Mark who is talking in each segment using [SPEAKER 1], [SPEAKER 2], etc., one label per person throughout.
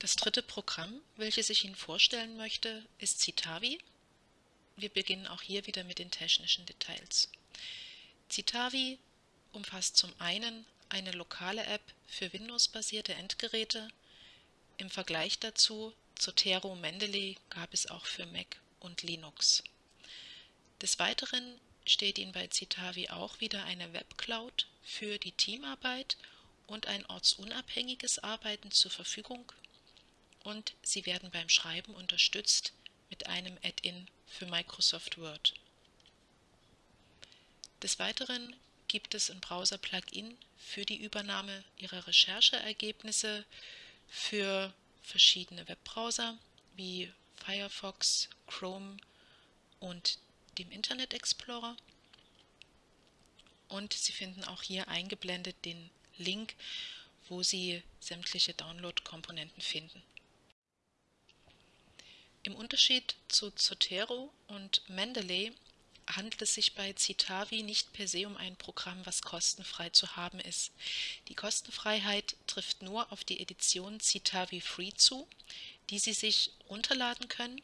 [SPEAKER 1] Das dritte Programm, welches ich Ihnen vorstellen möchte, ist Citavi. Wir beginnen auch hier wieder mit den technischen Details. Citavi umfasst zum einen eine lokale App für Windows-basierte Endgeräte. Im Vergleich dazu Zotero Mendeley gab es auch für Mac und Linux. Des Weiteren steht Ihnen bei Citavi auch wieder eine Webcloud für die Teamarbeit und ein ortsunabhängiges Arbeiten zur Verfügung und Sie werden beim Schreiben unterstützt mit einem Add-in für Microsoft Word. Des Weiteren gibt es ein Browser-Plugin für die Übernahme Ihrer Rechercheergebnisse für verschiedene Webbrowser wie Firefox, Chrome und dem Internet Explorer. Und Sie finden auch hier eingeblendet den Link, wo Sie sämtliche Download-Komponenten finden. Im Unterschied zu Zotero und Mendeley handelt es sich bei Citavi nicht per se um ein Programm, was kostenfrei zu haben ist. Die Kostenfreiheit trifft nur auf die Edition Citavi Free zu, die Sie sich runterladen können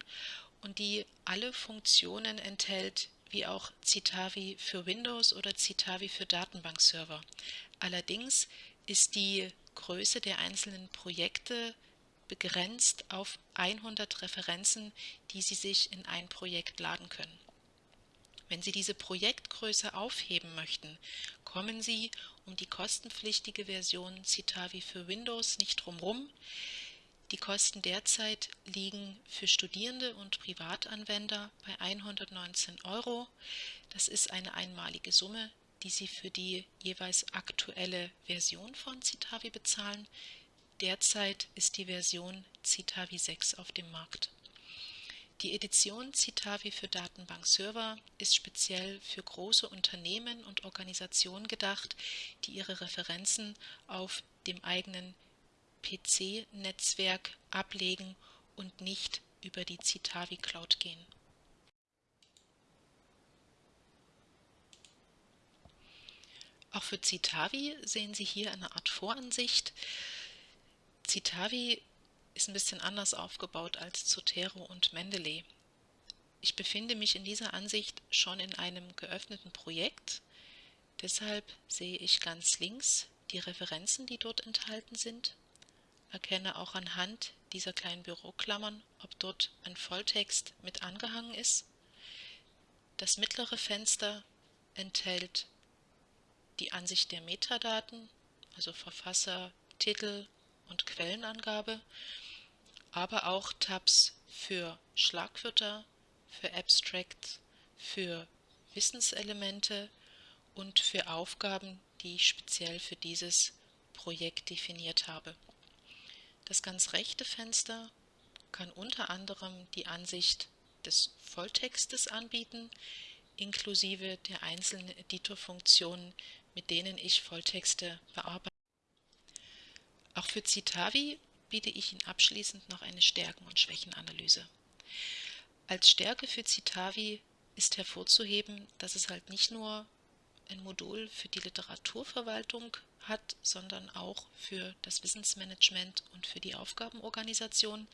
[SPEAKER 1] und die alle Funktionen enthält, wie auch Citavi für Windows oder Citavi für Datenbankserver. Allerdings ist die Größe der einzelnen Projekte begrenzt auf 100 Referenzen, die Sie sich in ein Projekt laden können. Wenn Sie diese Projektgröße aufheben möchten, kommen Sie um die kostenpflichtige Version Citavi für Windows nicht drumherum. Die Kosten derzeit liegen für Studierende und Privatanwender bei 119 Euro. Das ist eine einmalige Summe, die Sie für die jeweils aktuelle Version von Citavi bezahlen. Derzeit ist die Version Citavi 6 auf dem Markt. Die Edition Citavi für Datenbankserver ist speziell für große Unternehmen und Organisationen gedacht, die ihre Referenzen auf dem eigenen PC-Netzwerk ablegen und nicht über die Citavi Cloud gehen. Auch für Citavi sehen Sie hier eine Art Voransicht. Citavi ist ein bisschen anders aufgebaut als Zotero und Mendeley. Ich befinde mich in dieser Ansicht schon in einem geöffneten Projekt, deshalb sehe ich ganz links die Referenzen, die dort enthalten sind, erkenne auch anhand dieser kleinen Büroklammern, ob dort ein Volltext mit angehangen ist. Das mittlere Fenster enthält die Ansicht der Metadaten, also Verfasser, Titel, und Quellenangabe, aber auch Tabs für Schlagwörter, für Abstract, für Wissenselemente und für Aufgaben, die ich speziell für dieses Projekt definiert habe. Das ganz rechte Fenster kann unter anderem die Ansicht des Volltextes anbieten, inklusive der einzelnen Editorfunktionen, mit denen ich Volltexte bearbeite. Auch für Citavi biete ich Ihnen abschließend noch eine Stärken- und Schwächenanalyse. Als Stärke für Citavi ist hervorzuheben, dass es halt nicht nur ein Modul für die Literaturverwaltung hat, sondern auch für das Wissensmanagement und für die Aufgabenorganisation.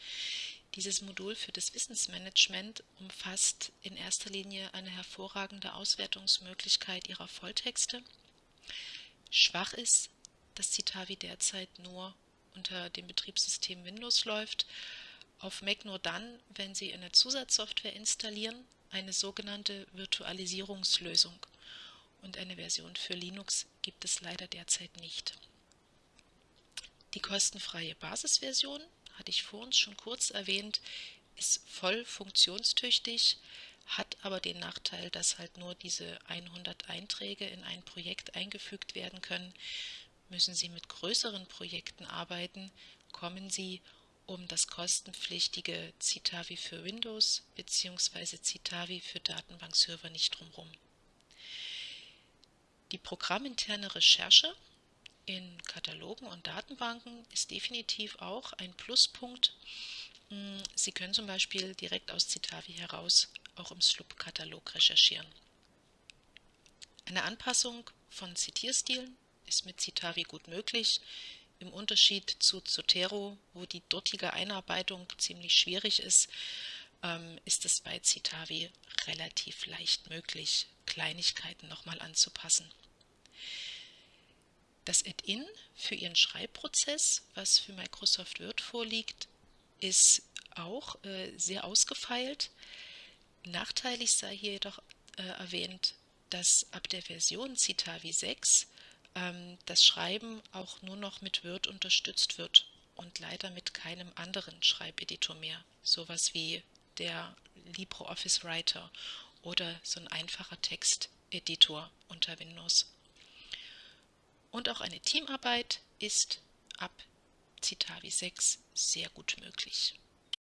[SPEAKER 1] Dieses Modul für das Wissensmanagement umfasst in erster Linie eine hervorragende Auswertungsmöglichkeit ihrer Volltexte. Schwach ist, dass Citavi derzeit nur unter dem Betriebssystem Windows läuft, auf Mac nur dann, wenn Sie eine Zusatzsoftware installieren, eine sogenannte Virtualisierungslösung. Und eine Version für Linux gibt es leider derzeit nicht. Die kostenfreie Basisversion, hatte ich vor uns schon kurz erwähnt, ist voll funktionstüchtig, hat aber den Nachteil, dass halt nur diese 100 Einträge in ein Projekt eingefügt werden können. Müssen Sie mit größeren Projekten arbeiten, kommen Sie um das kostenpflichtige Citavi für Windows bzw. Citavi für Datenbankserver nicht drumherum. Die programminterne Recherche in Katalogen und Datenbanken ist definitiv auch ein Pluspunkt. Hm, Sie können zum Beispiel direkt aus Citavi heraus auch im SLUB-Katalog recherchieren. Eine Anpassung von Zitierstilen ist mit Citavi gut möglich. im Unterschied zu Zotero, wo die dortige Einarbeitung ziemlich schwierig ist, ähm, ist es bei Citavi relativ leicht möglich, Kleinigkeiten nochmal anzupassen. Das Add-in für Ihren Schreibprozess, was für Microsoft Word vorliegt, ist auch äh, sehr ausgefeilt. Nachteilig sei hier jedoch äh, erwähnt, dass ab der Version Citavi 6 ähm, das Schreiben auch nur noch mit Word unterstützt wird und leider mit keinem anderen Schreibeditor mehr, sowas wie der LibreOffice Writer oder so ein einfacher Texteditor unter Windows. Und auch eine Teamarbeit ist ab Citavi 6 sehr gut möglich.